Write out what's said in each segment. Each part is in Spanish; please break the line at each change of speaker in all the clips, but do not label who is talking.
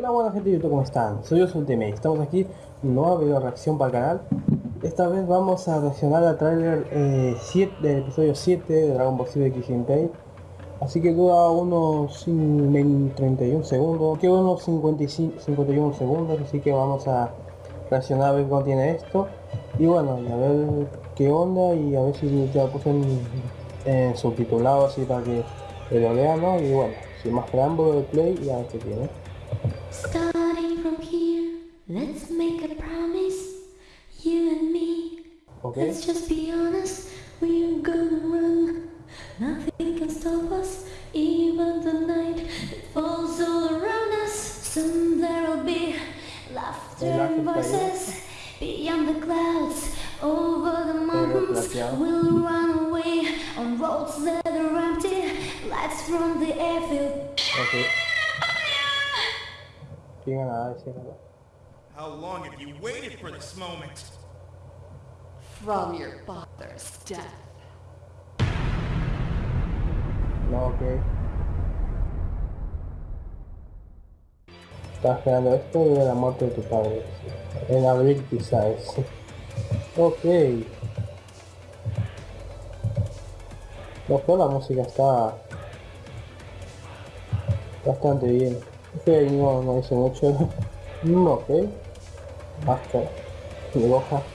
Hola buena gente de YouTube, ¿cómo están? Soy Ultimate, estamos aquí, nueva video reacción para el canal Esta vez vamos a reaccionar al trailer 7 del episodio 7 de Dragon Ball Z X Impact Así que dura unos 31 segundos, que unos 55, 51 segundos, así que vamos a reaccionar a ver cómo tiene esto Y bueno, y a ver qué onda y a ver si ya lo puse en, subtitulado así para que lo vean, ¿no? Y bueno, sin más preámbulo de play y a ver qué tiene
Starting from here, let's make a promise, you and me.
Okay.
Let's just be honest, we're gonna run. Nothing can stop us, even the night that falls all around us. Soon there'll be laughter and voices beyond the clouds. Over the mountains, we'll run away on roads that are empty, lights from the airfield.
Okay.
How long have you waited for this moment?
From your father's death.
No, ok. Estás esperando esto de la muerte de tu padre. En abril quizás. ok. No, la música está bastante bien. Ok, no, no hice mucho. Mm, ok. Basta. Mi.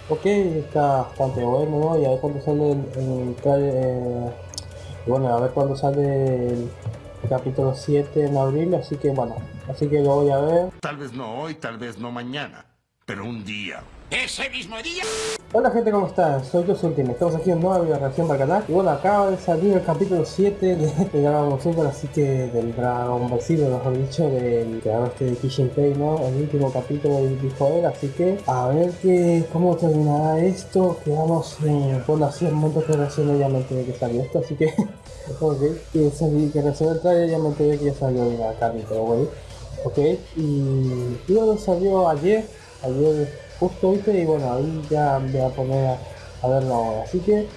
Ok, está bastante bueno, ¿no? Y a ver cuándo sale el, el eh, bueno, a ver cuándo sale el, capítulo 7 en abril, así que bueno, así que lo voy a ver.
Tal vez no hoy, tal vez no mañana, pero un día. ¡Ese mismo día!
Hola gente, ¿cómo están? Soy yo Ultimate, estamos aquí en nueva video reacción para el canal Y bueno, acaba de salir el capítulo 7 de, Dragon Super, así que del Dragon Ball Z, mejor dicho, del creador este de Kishin Pei, ¿no? El último capítulo del dijo él, así que a ver que, cómo terminará esto Quedamos, eh, bueno, el momento que recién ya me enteré que salió esto, así que... ok, que, salí, que recién el trailer ya me enteré que ya salió el capítulo, güey Ok, y, bueno, salió ayer, ayer justo viste y bueno ahí ya me voy a poner a, verlo ahora. Así que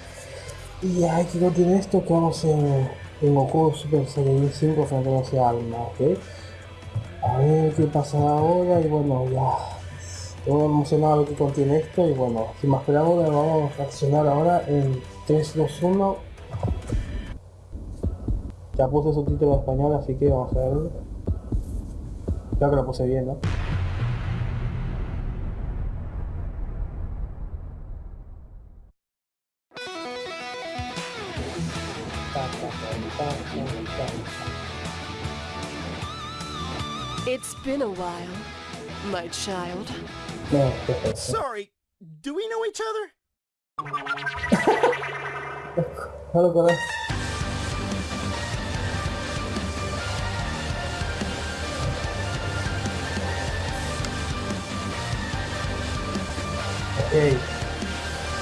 y hay que contiene esto que vamos en, en Goku Super Saiyan 5 frente a alma ok. A ver qué pasa ahora y bueno ya. Estoy emocionado a ver qué contiene esto y bueno sin más preámbulos vamos a accionar ahora en 3 2 1 ya puse subtítulo en español así que vamos a verlo creo que lo puse bien ¿no?
Been a while, my child.
Sorry, do we know each other?
Hello, brother. Ok,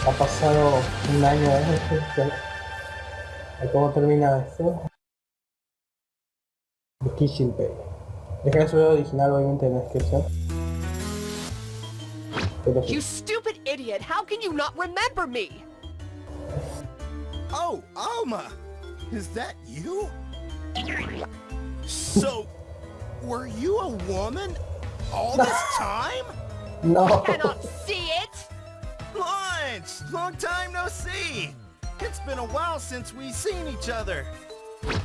ha pasado un año desde ¿Cómo termina esto? The Kitchen Pay. Deja el original obviamente en la descripción.
You stupid idiot! How can you not remember me?
Oh, Alma! Is that you? So, were you a woman all this time?
No.
You cannot see it!
Lunch! Long time no see! It's been a while since we've seen each other.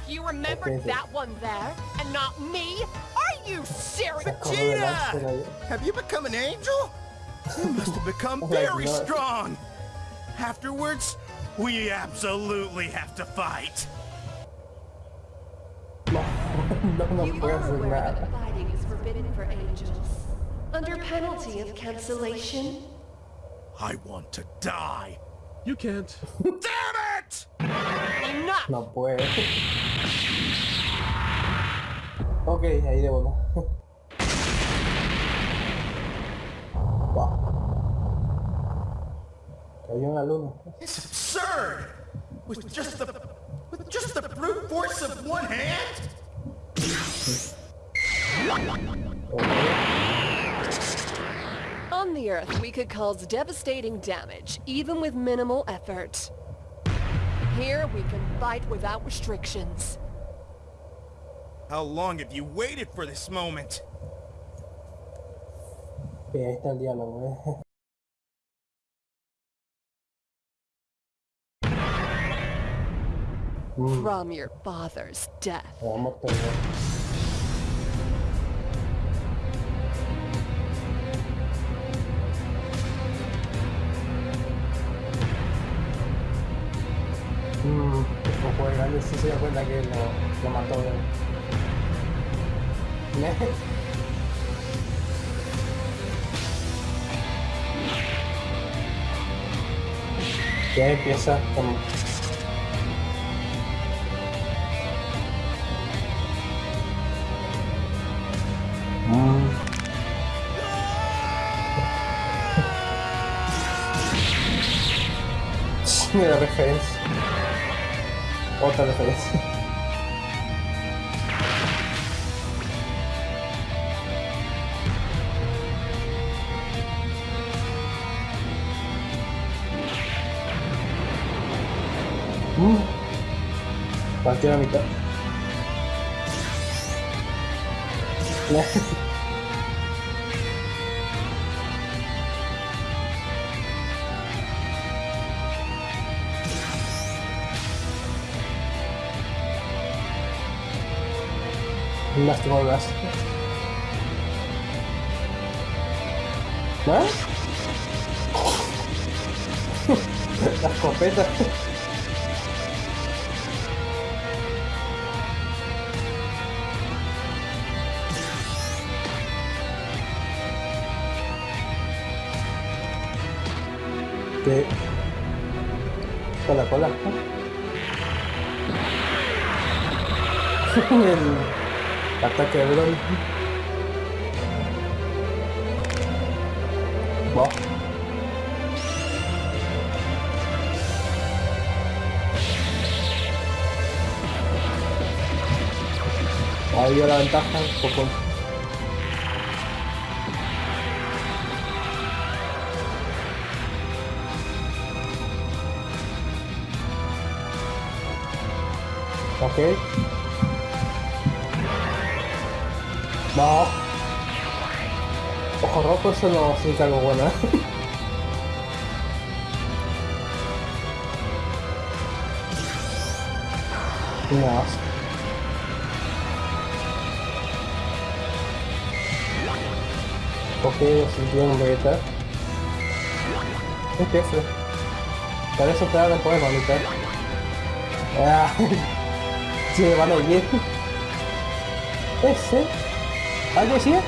You remembered that one there, and not me? Are you serious?
Vegeta! Have you become an angel? You must have become very strong. Afterwards, we absolutely have to fight.
you are aware that fighting is forbidden for angels, under penalty of cancellation.
I want to die.
You can't.
Damn it!
Enough!
No puede. ok, ahí de una. wow. Cayó en la luna.
It's absurd! With just the with just the brute force of one hand?
On the Earth, we could cause devastating damage, even with minimal effort. Here, we can fight without restrictions.
How long have you waited for this moment?
Y ahí está el diálogo, ¿eh? Mm,
From your father's death.
vamos todo. Mmm, un juego grande sí se da cuenta que lo, lo mató. ¿eh? Ya empieza con... Mm. Mira referencia. Otra referencia. Partió la mitad. ¿Ah? La. el ataque de Bron Va. Ahí la ventaja poco. Ok. No. Ojo rojo, eso no significa algo bueno, ¿eh? No. Ok, sintió un Vegeta. ¿Qué es eso? Eso te da el poema. Ah. Sí, me van a oír. Ese. ¿Algo decía?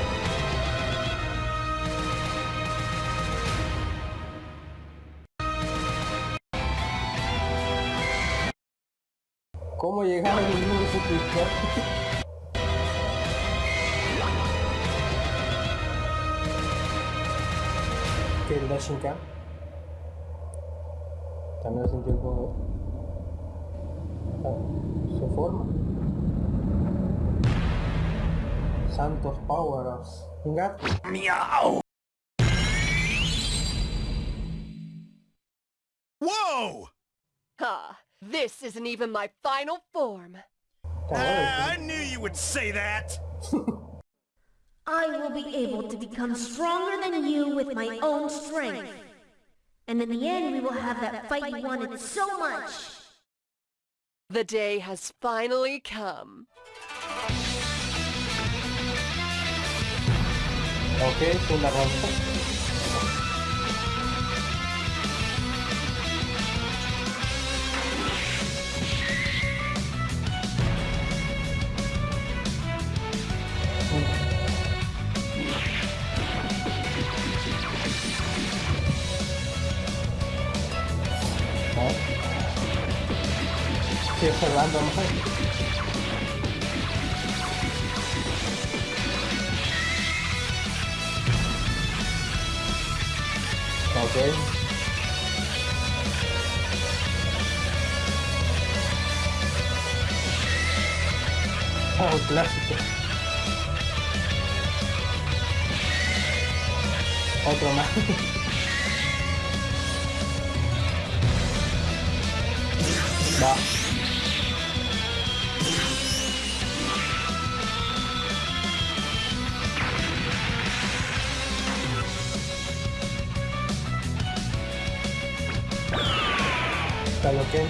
¿Cómo llegar mundo de su Que el Dashing Cam. También lo sentí un poco. Su forma. Santos Powers. Venga.
Whoa!
Ah, this isn't even my final form.
Ah, I knew you would say that!
I will be able to become stronger than you with my own strength. And in the end, we will have that fight you wanted so much.
The day has finally come.
Okay, so la rompo. Más. Ok. Un clásico. Otro más. Va. Kaioken.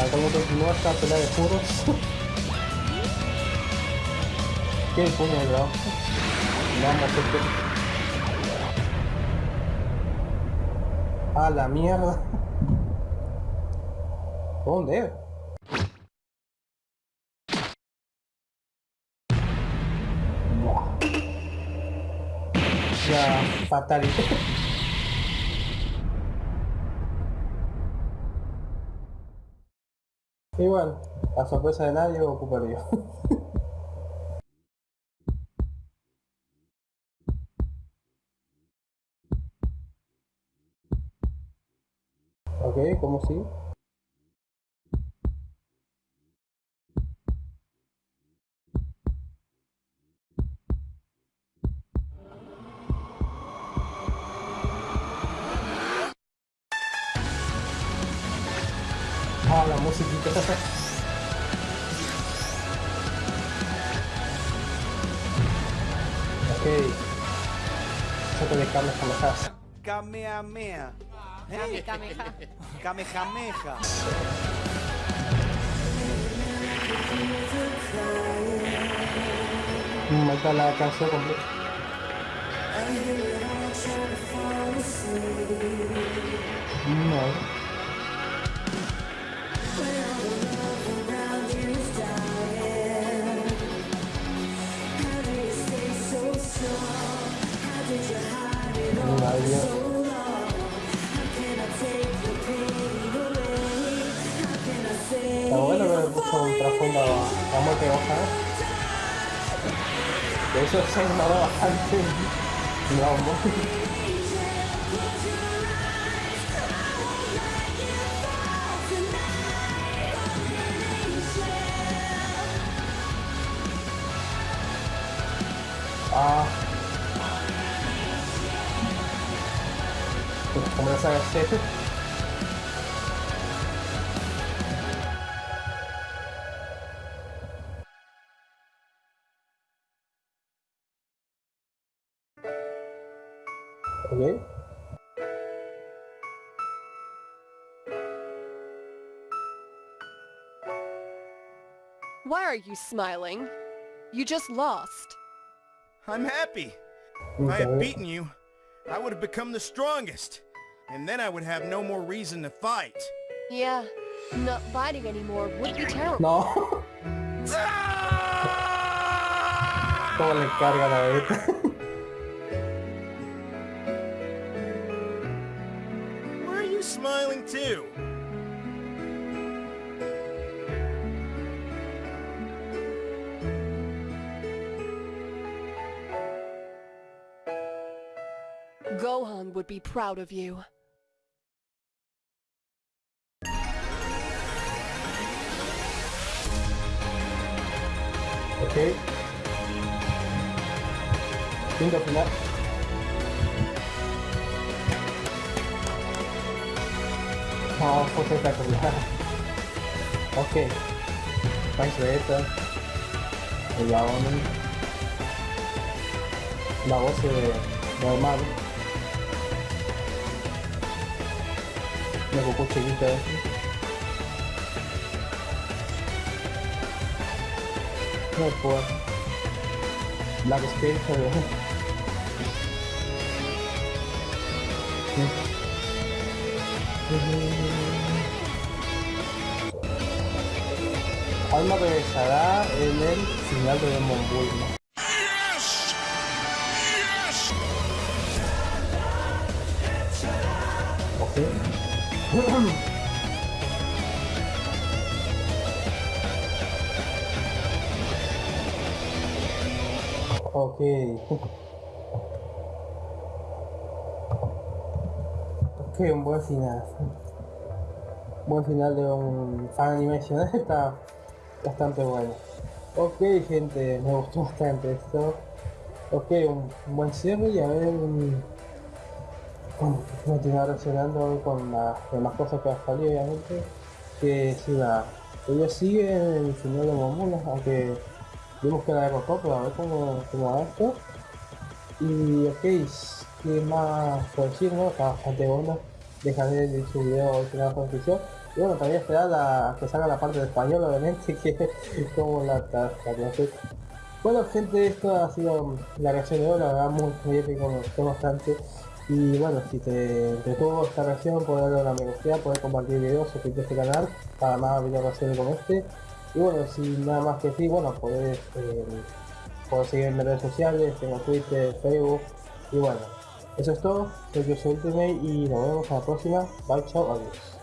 Al cabo continúa esta pelea de puros. ¿Qué puño de? Vamos, este. A la mierda. ¿Dónde? Ya, fatality. Igual, a sorpresa de nadie ocuparía. ok, ¿cómo sigue? La musiquita. ok. Saco de carnes con las
Kamehameha.
Kame, kameha.
Kamehameha.
Mm, ahí está la canción completa. No. Está bueno ver puso un trasfondo a muerte hoja. De eso se ha bastante en Dragon Ball. Ah. Pues como ya sabes, este. Ok.
Why are you smiling? You just lost.
I'm happy. If I had beaten you, I would have become the strongest. And then I would have no more reason to fight.
Yeah, not fighting anymore would be terrible.
No. ¿Cómo le carga la beta?
Why are you smiling too?
Gohan would be proud of you.
Ok. Quinto final. Oh, fue espectacular. Ok. Thanks Vegeta. El Gaonen. La voz de normal. La Goku chiquita. No puedo. Black Spirit, pero... Alma regresará en el final de Demon Ok. Ok. Un buen final. Buen final de un fan animation. Está bastante bueno. Ok, gente, me gustó bastante esto. Ok, un buen cierre y a ver. Con- continuar reaccionando con las demás cosas que han salido obviamente. Que si la... Ella sigue el final de Momulas, aunque vimos que la derrotó, pero a ver cómo, cómo va esto. Y ok, ¿qué más por decir, no? Está bastante bueno. Dejaré de su video al final de la. Y bueno, también esperar la, que salga la parte de español, obviamente, que como la, la, la Bueno gente, esto ha sido la reacción de hoy, la verdad muy, muy épico, me gustó bastante. Y bueno, si te entretuvo esta reacción, puedes darle una gusta, puedes compartir videos, suscribirte a este canal para más videos como este. Y bueno, sin nada más que decir, bueno, podés, eh, en redes sociales, tengo Twitter, Facebook. Y bueno, eso es todo, soy yo soy Ultimate y nos vemos a la próxima. Bye, chao, adiós.